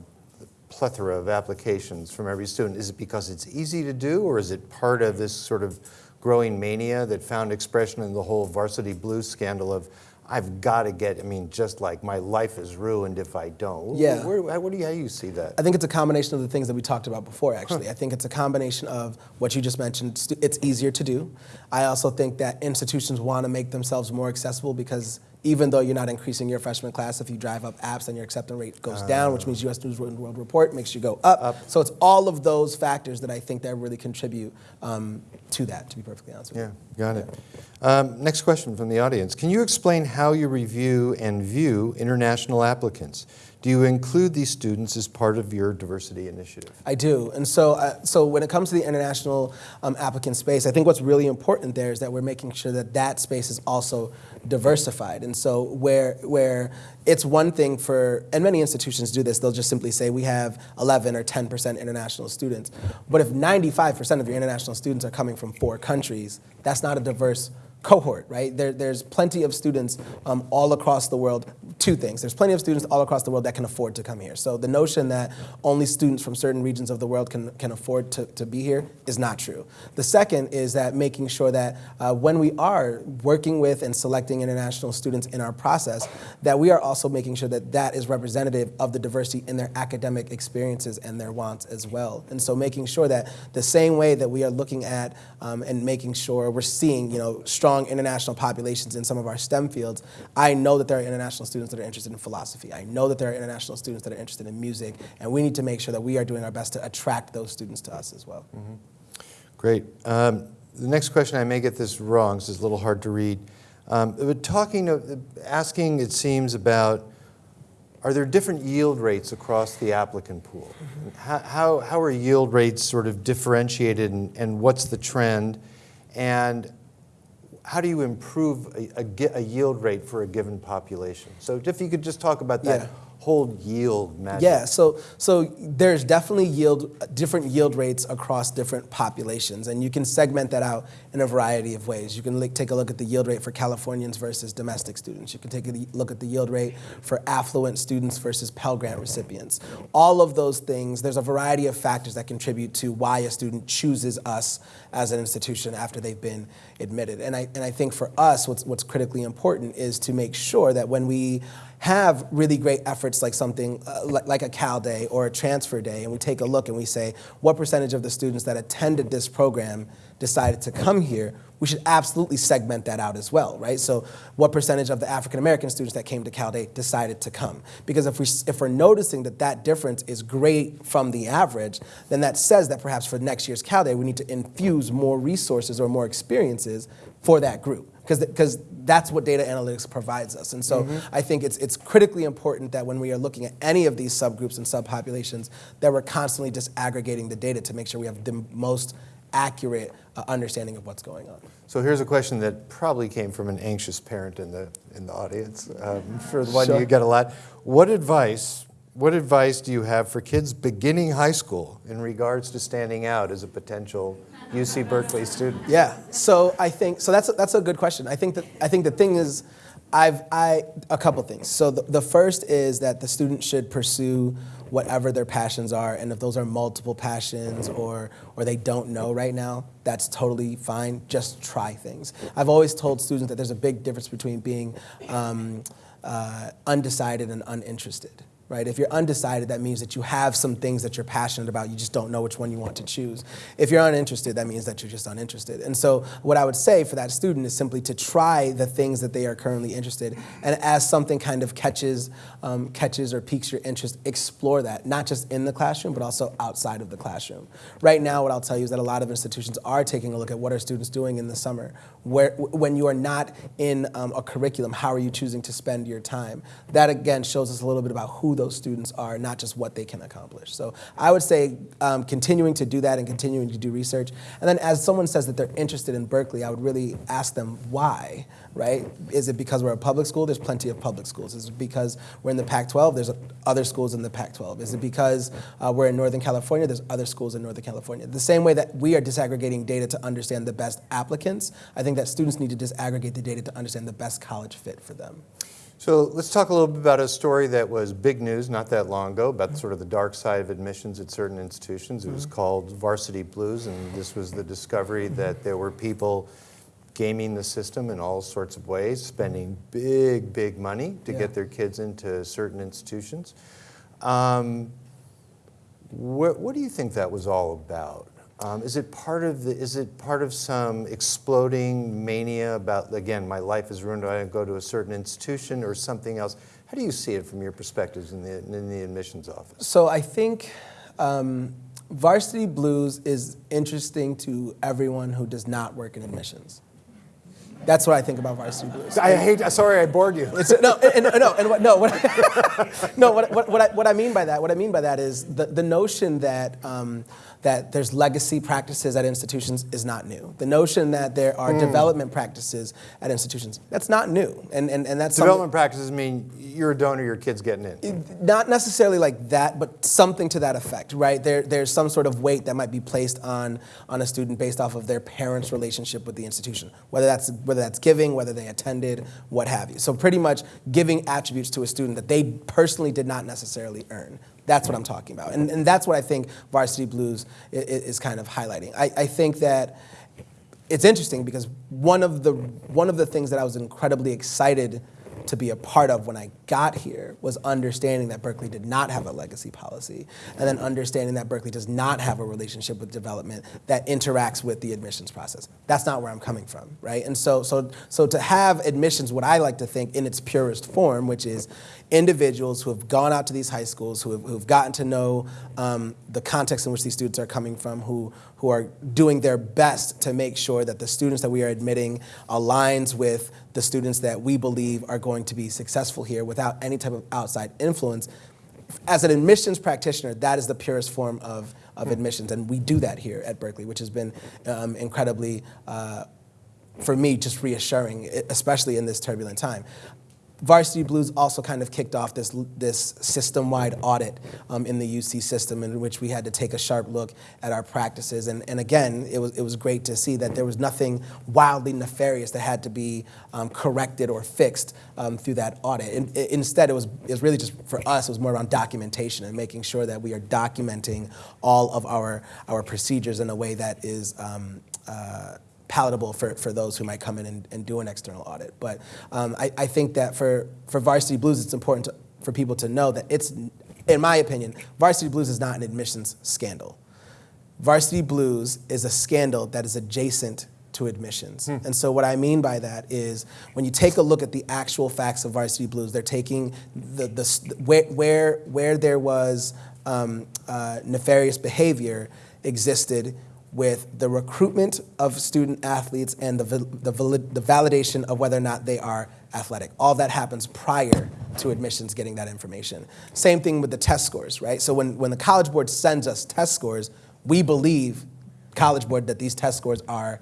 Speaker 1: plethora of applications from every student? Is it because it's easy to do, or is it part of this sort of growing mania that found expression in the whole varsity blues scandal of, I've got to get, I mean, just like my life is ruined if I don't?
Speaker 2: Yeah.
Speaker 1: Where, where, what do you, how do you see that?
Speaker 2: I think it's a combination of the things that we talked about before, actually. I think it's a combination of what you just mentioned. It's easier to do. I also think that institutions want to make themselves more accessible because even though you're not increasing your freshman class, if you drive up apps, then your acceptance rate goes down, which means U.S. News and World Report makes you go up. So it's all of those factors that I think that really contribute um, to that, to be perfectly honest with you.
Speaker 1: Yeah, got it. Um, next question from the audience. Can you explain how you review and view international applicants? Do you include these students as part of your diversity initiative?
Speaker 2: I do, and so uh, so when it comes to the international um, applicant space, I think what's really important there is that we're making sure that that space is also diversified. And so where where it's one thing for, and many institutions do this, they'll just simply say we have 11 or 10 percent international students. But if 95 percent of your international students are coming from four countries, that's not a diverse cohort, right? There, there's plenty of students um, all across the world. Two things. There's plenty of students all across the world that can afford to come here. So the notion that only students from certain regions of the world can, can afford to, to be here is not true. The second is that making sure that uh, when we are working with and selecting international students in our process, that we are also making sure that that is representative of the diversity in their academic experiences and their wants as well. And so making sure that the same way that we are looking at um, and making sure we're seeing, you know, strong international populations in some of our STEM fields, I know that there are international students that are interested in philosophy. I know that there are international students that are interested in music, and we need to make sure that we are doing our best to attract those students to us as well.
Speaker 1: Great. Um, the next question, I may get this wrong, so it's a little hard to read. Um, but talking, of, asking, it seems about, are there different yield rates across the applicant pool? How, how, how are yield rates sort of differentiated, and, and what's the trend? And how do you improve a, a a yield rate for a given population? So if you could just talk about that
Speaker 2: Yeah.
Speaker 1: Whole yield.
Speaker 2: Yeah, so so there's definitely yield different yield rates across different populations, and you can segment that out in a variety of ways. You can take a look at the yield rate for Californians versus domestic students. You can take a look at the yield rate for affluent students versus Pell Grant recipients. All of those things, there's a variety of factors that contribute to why a student chooses us as an institution after they've been admitted. And I and I think for us, what's what's critically important is to make sure that when we have really great efforts like something uh, like, like a Cal Day or a Transfer Day, and we take a look and we say, what percentage of the students that attended this program decided to come here? We should absolutely segment that out as well, right? So, what percentage of the African American students that came to Cal Day decided to come? Because if, we, if we're noticing that that difference is great from the average, then that says that perhaps for next year's Cal Day, we need to infuse more resources or more experiences for that group because that's what data analytics provides us. And so I think it's, it's critically important that when we are looking at any of these subgroups and subpopulations, that we're constantly disaggregating the data to make sure we have the most accurate uh, understanding of what's going on.
Speaker 1: So here's a question that probably came from an anxious parent in the in the audience. Um, for the one
Speaker 2: Sure.
Speaker 1: you get a lot. What advice? What advice do you have for kids beginning high school in regards to standing out as a potential UC Berkeley student?
Speaker 2: Yeah. So I think so. That's a, that's a good question. I think that I think the thing is, I've I a couple things. So the, the first is that the student should pursue whatever their passions are, and if those are multiple passions or or they don't know right now, that's totally fine. Just try things. I've always told students that there's a big difference between being um, uh, undecided and uninterested right? If you're undecided, that means that you have some things that you're passionate about, you just don't know which one you want to choose. If you're uninterested, that means that you're just uninterested. And so, what I would say for that student is simply to try the things that they are currently interested, and as something kind of catches, um, catches or piques your interest, explore that, not just in the classroom, but also outside of the classroom. Right now, what I'll tell you is that a lot of institutions are taking a look at what are students doing in the summer. Where, when you are not in um, a curriculum, how are you choosing to spend your time? That again shows us a little bit about who those students are, not just what they can accomplish. So I would say um, continuing to do that and continuing to do research. And then as someone says that they're interested in Berkeley, I would really ask them why, right? Is it because we're a public school? There's plenty of public schools. Is it because we're in the Pac-12? There's other schools in the Pac-12. Is it because uh, we're in Northern California? There's other schools in Northern California. The same way that we are disaggregating data to understand the best applicants, I think that students need to disaggregate the data to understand the best college fit for them.
Speaker 1: So let's talk a little bit about a story that was big news not that long ago about sort of the dark side of admissions at certain institutions. It was called Varsity Blues, and this was the discovery that there were people gaming the system in all sorts of ways, spending big, big money to
Speaker 2: Yeah.
Speaker 1: get their kids into certain institutions. Um, what, what do you think that was all about? Um, is it part of the? Is it part of some exploding mania about again, my life is ruined? I go to a certain institution or something else? How do you see it from your perspectives in the in the admissions office?
Speaker 2: So I think um, Varsity Blues is interesting to everyone who does not work in admissions. That's what I think about Varsity Blues.
Speaker 1: I hate. Sorry, I bored you.
Speaker 2: It's, no, and, and- no, and what, no, what, no, what, what, what, I, what I mean by that, what I mean by that is the, the notion that um, that there's legacy practices at institutions is not new. The notion that there are hmm. development practices at institutions, that's not new, and and, and that's
Speaker 1: Development practices mean you're a donor, your kid's getting in.
Speaker 2: not necessarily like that, but something to that effect, right? There, there's some sort of weight that might be placed on, on a student based off of their parents' relationship with the institution, whether that's whether that's giving, whether they attended, what have you. So pretty much giving attributes to a student that they personally did not necessarily earn. That's what I'm talking about. And, and that's what I think Varsity Blues i- i- is kind of highlighting. I, I think that it's interesting because one of the one of the things that I was incredibly excited to be a part of when I got here was understanding that Berkeley did not have a legacy policy, and then understanding that Berkeley does not have a relationship with development that interacts with the admissions process. That's not where I'm coming from, right? And so, so, so to have admissions, what I like to think in its purest form, which is individuals who have gone out to these high schools, who have, who've gotten to know um, the context in which these students are coming from, who, who are doing their best to make sure that the students that we are admitting aligns with the students that we believe are going to be successful here without any type of outside influence. As an admissions practitioner, that is the purest form of, of admissions, and we do that here at Berkeley, which has been um, incredibly uh, for me, just reassuring, especially in this turbulent time. Varsity Blues also kind of kicked off this, this system-wide audit um, in the UC system in which we had to take a sharp look at our practices. And, and again, it was, it was great to see that there was nothing wildly nefarious that had to be um, corrected or fixed um, through that audit. In, i- instead, it was, it was really just, for us, it was more around documentation and making sure that we are documenting all of our, our procedures in a way that is um, uh, palatable for, for those who might come in and, and do an external audit. But um, I, I think that for, for Varsity Blues, it's important to, for people to know that it's, in my opinion, Varsity Blues is not an admissions scandal. Varsity Blues is a scandal that is adjacent to admissions. And so what I mean by that is when you take a look at the actual facts of Varsity Blues, they're taking the, the, where, where, where there was um, uh, nefarious behavior existed with the recruitment of student athletes and the, the, the validation of whether or not they are athletic. All that happens prior to admissions getting that information. Same thing with the test scores, right? So when, when the College Board sends us test scores, we believe, College Board, that these test scores are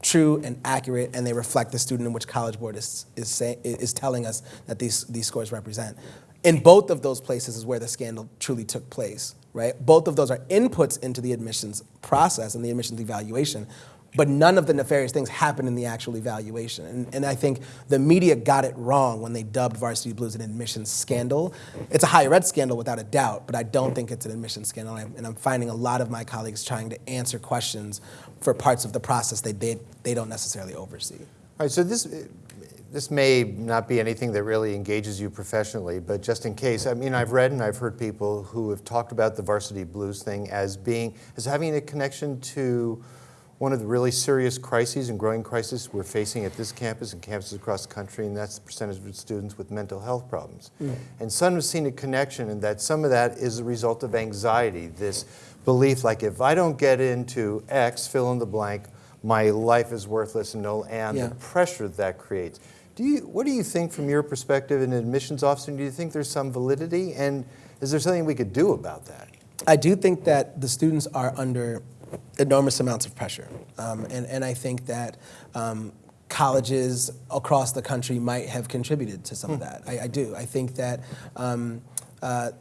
Speaker 2: true and accurate and they reflect the student in which College Board is, is, say, is telling us that these, these scores represent. In both of those places is where the scandal truly took place, right? Both of those are inputs into the admissions process and the admissions evaluation, but none of the nefarious things happen in the actual evaluation. And, and I think the media got it wrong when they dubbed Varsity Blues an admissions scandal. It's a higher ed scandal without a doubt, but I don't think it's an admissions scandal. And I'm, finding a lot of my colleagues trying to answer questions for parts of the process they, they, they don't necessarily oversee.
Speaker 1: All right, so this, this may not be anything that really engages you professionally, but just in case, I mean, I've read and I've heard people who have talked about the varsity blues thing as being, as having a connection to one of the really serious crises and growing crises we're facing at this campus and campuses across the country, and that's the percentage of students with mental health problems. Mm. And some have seen a connection in that some of that is a result of anxiety, this belief like if I don't get into X, fill in the blank, my life is worthless and no, and
Speaker 2: Yeah.
Speaker 1: the pressure that creates. Do you, what do you think from your perspective in an admissions officer? Do you think there's some validity? And is there something we could do about that?
Speaker 2: I do think that the students are under enormous amounts of pressure. Um, and, and I think that um, colleges across the country might have contributed to some of that. I, I do. I think that, um, uh,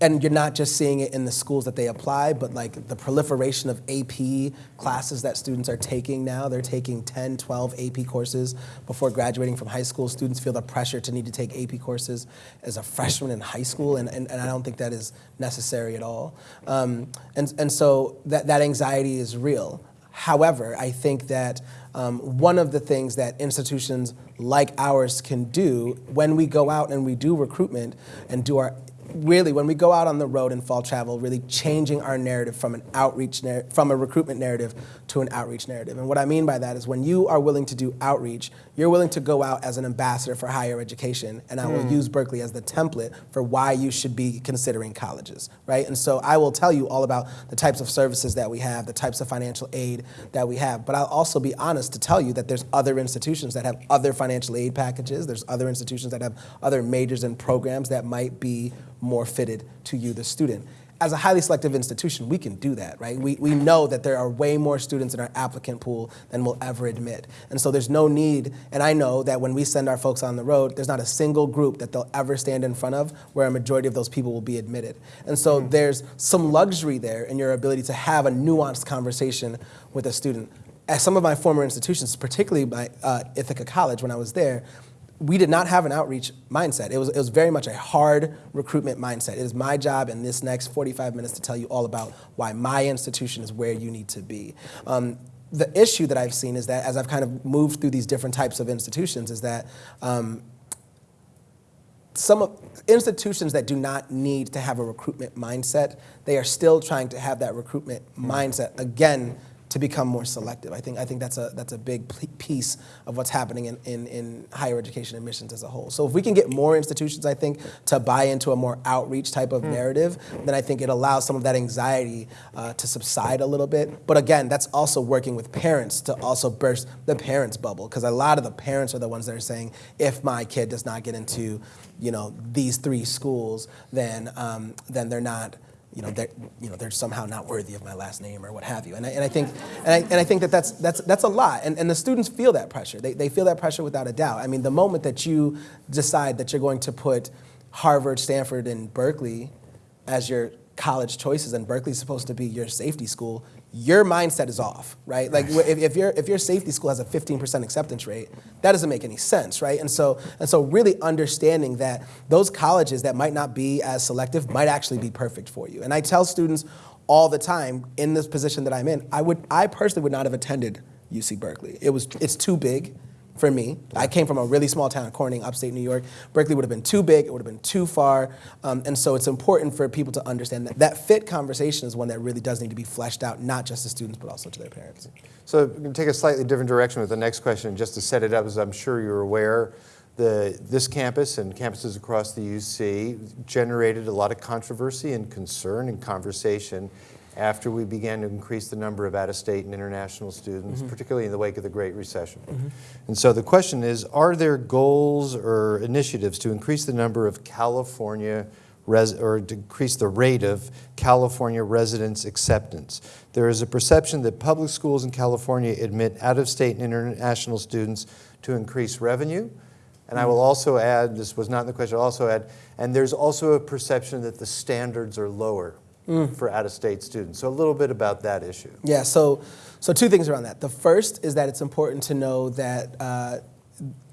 Speaker 2: and you're not just seeing it in the schools that they apply, but like the proliferation of AP classes that students are taking now. They're taking 10, 12 AP courses before graduating from high school. Students feel the pressure to need to take AP courses as a freshman in high school, and, and, and I don't think that is necessary at all. Um, and, and so that, that anxiety is real. However, I think that um, one of the things that institutions like ours can do when we go out and we do recruitment and do our really when we go out on the road and fall travel really changing our narrative from an outreach from a recruitment narrative to an outreach narrative. And what i mean by that is when you are willing to do outreach you're willing to go out as an ambassador for higher education. And i will hmm. use berkeley as the template for why you should be considering colleges right? And so i will tell you all about the types of services that we have the types of financial aid that we have. But i'll also be honest to tell you that there's other institutions that have other financial aid packages. There's other institutions that have other majors and programs that might be more fitted to you the student as a highly selective institution, we can do that, right? We, we know that there are way more students in our applicant pool than we'll ever admit. And so there's no need, and I know that when we send our folks on the road, there's not a single group that they'll ever stand in front of where a majority of those people will be admitted. And so there's some luxury there in your ability to have a nuanced conversation with a student. at some of my former institutions, particularly my uh, Ithaca College when I was there, we did not have an outreach mindset. It was, it was very much a hard recruitment mindset. It is my job in this next 45 minutes to tell you all about why my institution is where you need to be. Um, the issue that I've seen is that as I've kind of moved through these different types of institutions, is that um, some of, institutions that do not need to have a recruitment mindset, they are still trying to have that recruitment mindset again to become more selective. I think I think that's a that's a big piece of what's happening in, in, in higher education admissions as a whole. So if we can get more institutions, I think, to buy into a more outreach type of narrative, then I think it allows some of that anxiety uh, to subside a little bit. But again, that's also working with parents to also burst the parents' bubble because a lot of the parents are the ones that are saying, if my kid does not get into, you know, these three schools, then um, then they're not you know, they're, you know, they're somehow not worthy of my last name or what have you. And I, and I think, and I, and I think that that's, that's, that's a lot. And, and the students feel that pressure. They, they feel that pressure without a doubt. I mean, the moment that you decide that you're going to put Harvard, Stanford, and Berkeley as your college choices, and Berkeley's supposed to be your safety school, your mindset is off, right? Like if, if your if your safety school has a 15% acceptance rate, that doesn't make any sense, right? And so and so really understanding that those colleges that might not be as selective might actually be perfect for you. And I tell students all the time in this position that I'm in, I would I personally would not have attended UC Berkeley. It was it's too big for me. I came from a really small town, Corning, upstate New York. Berkeley would have been too big, it would have been too far. Um, and so it's important for people to understand that that fit conversation is one that really does need to be fleshed out, not just to students, but also to their parents.
Speaker 1: So I'm going to take a slightly different direction with the next question, just to set it up, as I'm sure you're aware. The, this campus and campuses across the UC generated a lot of controversy and concern and conversation after we began to increase the number of out-of-state and international students, mm-hmm. particularly in the wake of the Great Recession. Mm-hmm. And so the question is, are there goals or initiatives to increase the number of California res- or decrease the rate of California residents acceptance? There is a perception that public schools in California admit out-of-state and international students to increase revenue. And I mm. will also add, this was not in the question, I'll also add, and there's also a perception that the standards are lower for out-of-state students. So a little bit about that issue.
Speaker 2: Yeah, so, so two things around that. The first is that it's important to know that uh,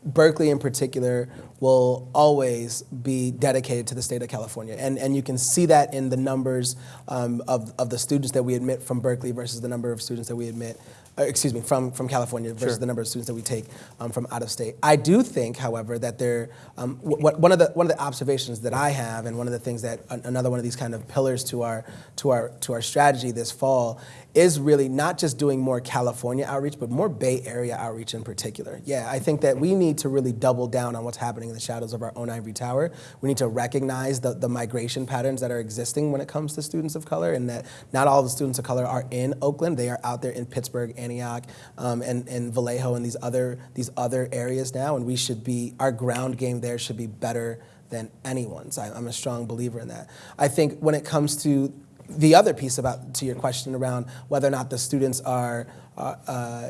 Speaker 2: Berkeley in particular will always be dedicated to the state of California. And, and you can see that in the numbers um, of, of the students that we admit from Berkeley versus the number of students that we admit, uh, excuse me, from, from California versus
Speaker 1: Sure.
Speaker 2: the number of students that we take um, from out of state. I do think, however, that there, um, one, of the, one of the observations that I have, and one of the things that another one of these kind of pillars to our, to our, to our strategy this fall is really not just doing more California outreach, but more Bay Area outreach in particular. Yeah, I think that we need to really double down on what's happening in the shadows of our own ivory tower. We need to recognize the, the migration patterns that are existing when it comes to students of color, and that not all the students of color are in Oakland. They are out there in Pittsburg, Antioch, um, and, and Vallejo, and these other, these other areas now, and we should be, our ground game there should be better than anyone's. I, I'm a strong believer in that. I think when it comes to the other piece about to your question around whether or not the students are, uh, uh,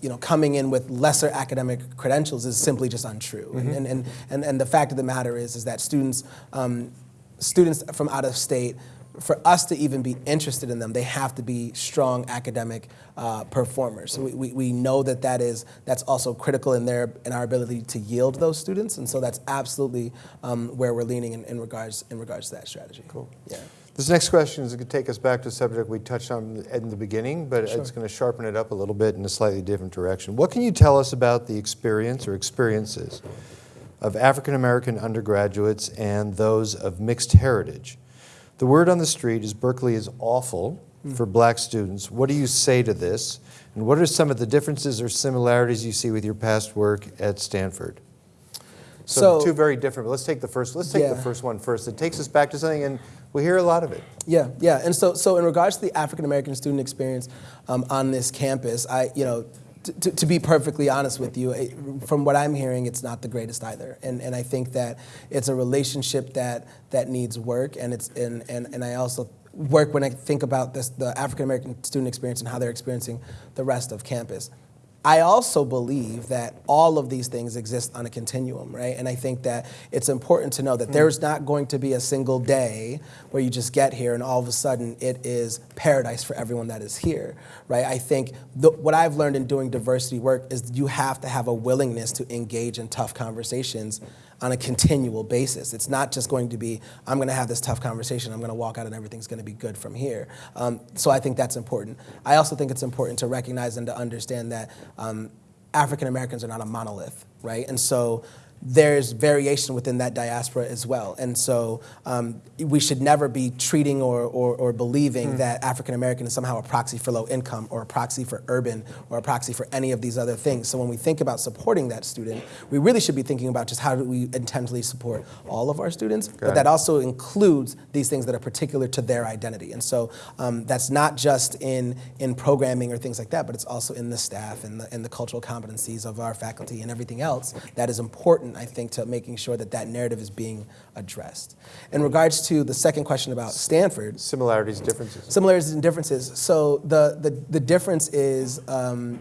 Speaker 2: you know, coming in with lesser academic credentials is simply just untrue. And, and, and, and the fact of the matter is, is that students, um, students from out of state, for us to even be interested in them, they have to be strong academic uh, performers. So we, we, we know that that is that's also critical in their in our ability to yield those students, and so that's absolutely um, where we're leaning in, in regards in regards to that strategy. Cool. Yeah.
Speaker 1: This next question is going to take us back to a subject we touched on in the beginning, but it's going to sharpen it up a little bit in a slightly different direction. What can you tell us about the experience or experiences of African American undergraduates and those of mixed heritage? The word on the street is Berkeley is awful hmm. for black students. What do you say to this? And what are some of the differences or similarities you see with your past work at Stanford? So,
Speaker 2: So-
Speaker 1: two very different. But let's take the first. Let's take the first one first. It takes us back to something, and we hear a lot of it.
Speaker 2: Yeah, yeah, and so so in regards to the African American student experience um, on this campus, I you know. To, to be perfectly honest with you, from what I'm hearing, it's not the greatest either, and and I think that it's a relationship that that needs work, and it's and and, and I also work when I think about this the African American student experience and how they're experiencing the rest of campus. I also believe that all of these things exist on a continuum, right? And I think that it's important to know that hmm. there's not going to be a single day where you just get here and all of a sudden it is paradise for everyone that is here, right? I think the, what I've learned in doing diversity work is you have to have a willingness to engage in tough conversations on a continual basis. It's not just going to be, I'm going to have this tough conversation, I'm going to walk out and everything's going to be good from here. Um, so I think that's important. I also think it's important to recognize and to understand that um, African Americans are not a monolith, right? And so there's variation within that diaspora as well. And so um, we should never be treating or, or, or believing that African American is somehow a proxy for low income or a proxy for urban or a proxy for any of these other things. So when we think about supporting that student, we really should be thinking about just how do we intentionally support all of our students, but
Speaker 1: it.
Speaker 2: that also includes these things that are particular to their identity. And so um, that's not just in, in programming or things like that, but it's also in the staff and the, and the cultural competencies of our faculty and everything else that is important, I think, to making sure that that narrative is being addressed. In regards to the second question about Stanford,
Speaker 1: Similarities, differences.
Speaker 2: similarities and differences. So the, the, the difference is um,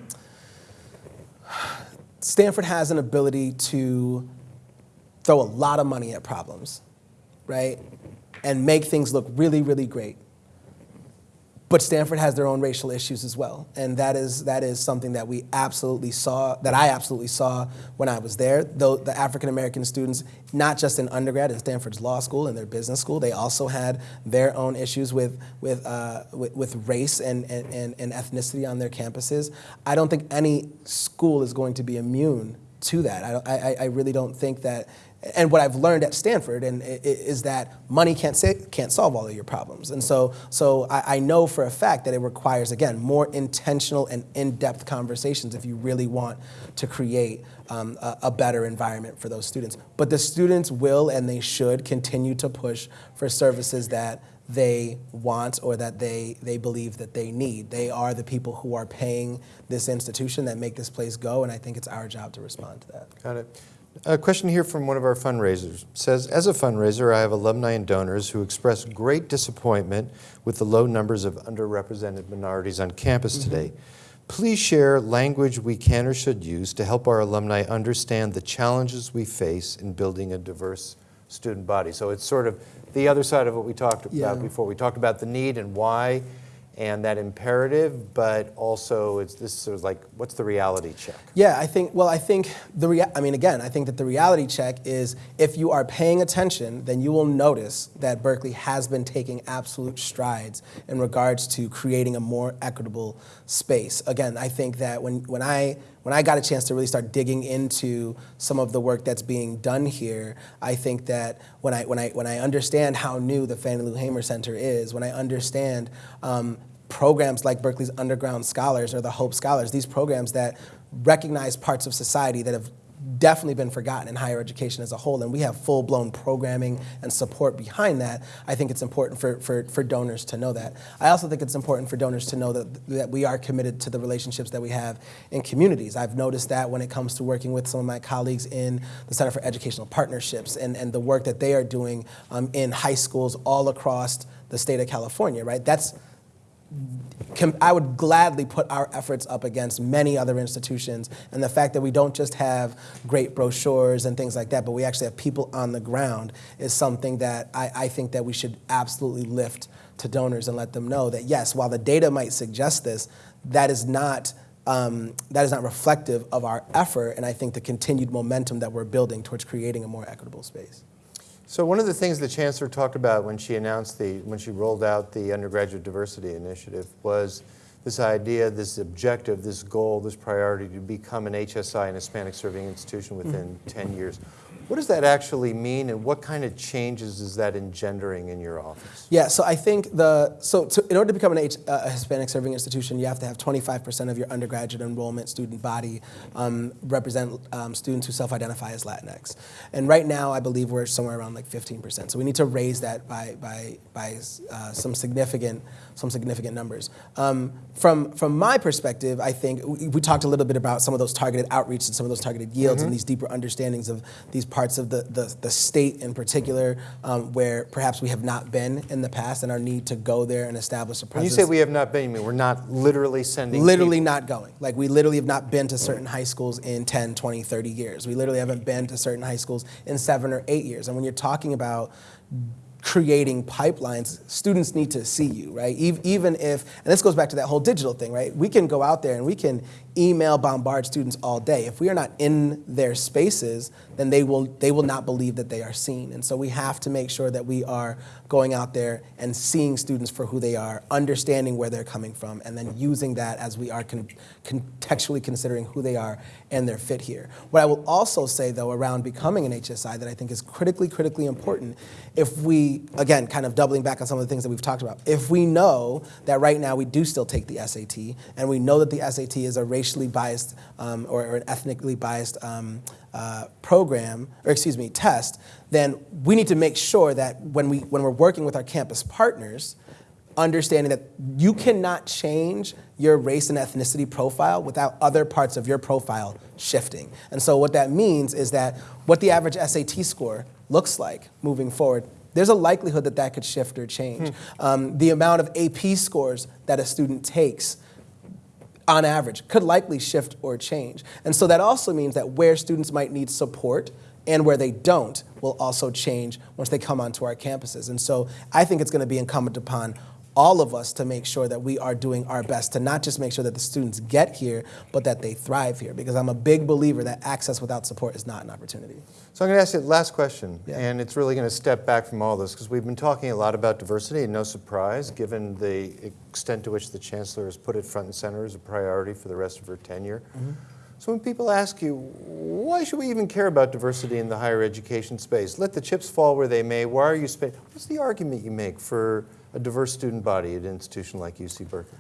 Speaker 2: Stanford has an ability to throw a lot of money at problems, right? And make things look really, really great. But Stanford has their own racial issues as well, and that is that is something that we absolutely saw, that I absolutely saw when I was there. Though the African American students, not just in undergrad in Stanford's law school and their business school, they also had their own issues with with uh, with, with race and, and, and, and ethnicity on their campuses. I don't think any school is going to be immune to that. I, I, I really don't think that. And what I've learned at Stanford and is that money can't say, can't solve all of your problems. And so, so I, I know for a fact that it requires again more intentional and in-depth conversations if you really want to create um, a, a better environment for those students. But the students will and they should continue to push for services that they want or that they, they believe that they need. They are the people who are paying this institution that make this place go, and I think it's our job to respond to that.
Speaker 1: Got it. A question here from one of our fundraisers says, as a fundraiser, I have alumni and donors who express great disappointment with the low numbers of underrepresented minorities on campus mm-hmm. today. Please share language we can or should use to help our alumni understand the challenges we face in building a diverse student body. So it's sort of the other side of what we talked
Speaker 2: Yeah.
Speaker 1: about before. We talked about the need and why and that imperative, but also it's this sort of like, what's the reality check?
Speaker 2: Yeah, I think, well, I think the, rea- I mean, again, I think that the reality check is if you are paying attention, then you will notice that Berkeley has been taking absolute strides in regards to creating a more equitable space. Again, I think that when, when I, when I got a chance to really start digging into some of the work that's being done here, I think that when I, when I, when I understand how new the Fannie Lou Hamer Center is, when I understand um, programs like Berkeley's Underground Scholars or the Hope Scholars, these programs that recognize parts of society that have definitely been forgotten in higher education as a whole, and we have full-blown programming and support behind that, I think it's important for, for, for donors to know that. I also think it's important for donors to know that, that we are committed to the relationships that we have in communities. I've noticed that when it comes to working with some of my colleagues in the Center for Educational Partnerships and, and the work that they are doing um, in high schools all across the state of California, right? That's I would gladly put our efforts up against many other institutions. And the fact that we don't just have great brochures and things like that, but we actually have people on the ground is something that I, I think that we should absolutely lift to donors and let them know that yes, while the data might suggest this, that is not. Um, that is not reflective of our effort, and I think the continued momentum that we're building towards creating a more equitable space.
Speaker 1: So one of the things the chancellor talked about when she announced the, when she rolled out the undergraduate diversity initiative was this idea, this objective, this goal, this priority to become an HSI, an Hispanic serving institution within mm-hmm. 10 years. What does that actually mean and what kind of changes is that engendering in your office?
Speaker 2: Yeah, so I think the so to, in order to become an H, uh, a Hispanic serving institution, you have to have 25% of your undergraduate enrollment student body um, represent um, students who self-identify as Latinx. And right now, I believe we're somewhere around like 15%. So we need to raise that by by by uh, some significant some significant numbers. Um, from from my perspective, I think we, we talked a little bit about some of those targeted outreach and some of those targeted yields and these deeper understandings of these parts of the, the, the state in particular um, where perhaps we have not been in the past and our need to go there and establish a
Speaker 1: When you
Speaker 2: presence.
Speaker 1: say we have not been, you mean we're not literally sending
Speaker 2: literally
Speaker 1: people?
Speaker 2: not going. Like we literally have not been to certain high schools in 10, 20, 30 years. We literally haven't been to certain high schools in seven or eight years. And when you're talking about creating pipelines, students need to see you, right? Even if, and this goes back to that whole digital thing, right? We can go out there and we can email bombard students all day. If we are not in their spaces, then they will they will not believe that they are seen. And so we have to make sure that we are going out there and seeing students for who they are, understanding where they're coming from, and then using that as we are con- contextually considering who they are and their fit here. What I will also say though around becoming an HSI that I think is critically critically important if we again kind of doubling back on some of the things that we've talked about. If we know that right now we do still take the SAT and we know that the SAT is a racially biased um, or, or an ethnically biased um, uh, program, or excuse me, test, then we need to make sure that when, we, when we're working with our campus partners, understanding that you cannot change your race and ethnicity profile without other parts of your profile shifting. And so what that means is that what the average SAT score looks like moving forward, there's a likelihood that that could shift or change. Um, the amount of AP scores that a student takes on average, could likely shift or change. And so that also means that where students might need support and where they don't will also change once they come onto our campuses. And so I think it's going to be incumbent upon all of us to make sure that we are doing our best to not just make sure that the students get here, but that they thrive here. Because I'm a big believer that access without support is not an opportunity.
Speaker 1: So I'm going to ask you the last question,
Speaker 2: Yeah.
Speaker 1: and it's really going to step back from all this because we've been talking a lot about diversity, and no surprise, given the extent to which the chancellor has put it front and center as a priority for the rest of her tenure. Mm-hmm. So when people ask you, why should we even care about diversity in the higher education space? Let the chips fall where they may. Why are you spending? What's the argument you make for a diverse student body at an institution like UC Berkeley?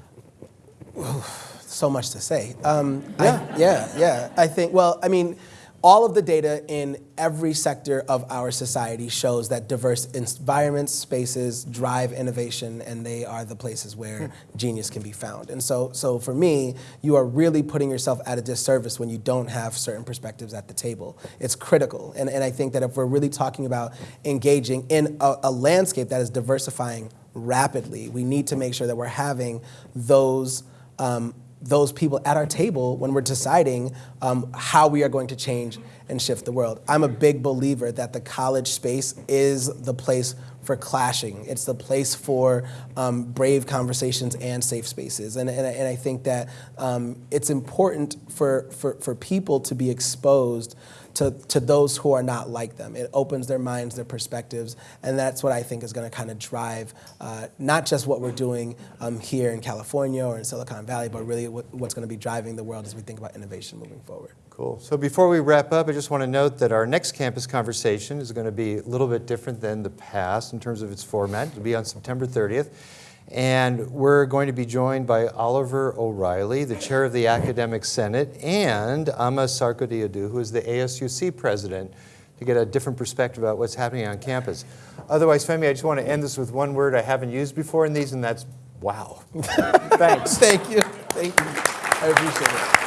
Speaker 2: Well, so much to say. Um, yeah. yeah, yeah. I think, well, I mean, all of the data in every sector of our society shows that diverse environments, spaces drive innovation, and they are the places where genius can be found. And so, so for me, you are really putting yourself at a disservice when you don't have certain perspectives at the table. It's critical. And, and I think that if we're really talking about engaging in a, a landscape that is diversifying rapidly, we need to make sure that we're having those um, those people at our table when we're deciding um, how we are going to change and shift the world. I'm a big believer that the college space is the place for clashing. It's the place for um, brave conversations and safe spaces. And, and, I- and I think that um, it's important for, for, for people to be exposed to, to those who are not like them. It opens their minds, their perspectives, and that's what I think is going to kind of drive uh, not just what we're doing um, here in California or in Silicon Valley, but really what, what's going to be driving the world as we think about innovation moving forward.
Speaker 1: Cool. So before we wrap up, I just want to note that our next campus conversation is going to be a little bit different than the past in terms of its format. It'll be on September 30th. And we're going to be joined by Oliver O'Reilly, the chair of the Academic Senate, and Amma Sarkodee-Adoo, who is the ASUC president, to get a different perspective about what's happening on campus. Otherwise, Femi, I just want to end this with one word I haven't used before in these, and that's wow. Thanks.
Speaker 2: Thank you. Thank you. I appreciate it.